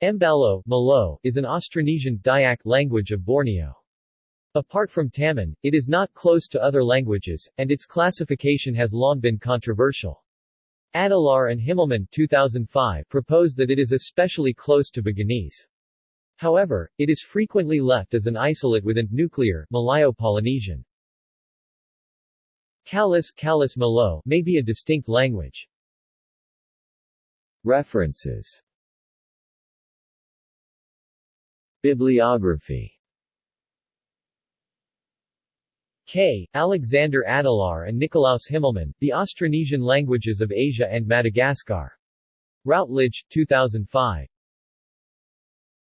Embaloh Maloh, is an Austronesian Dayak language of Borneo. Apart from Taman, it is not close to other languages, and its classification has long been controversial. Adelaar and Himmelmann 2005 propose that it is especially close to Buginese. However, it is frequently left as an isolate within nuclear Malayo-Polynesian. Kalis Kalis Maloh may be a distinct language. References Bibliography K. Alexander Adelaar and Nikolaus Himmelmann, The Austronesian Languages of Asia and Madagascar. Routledge, 2005.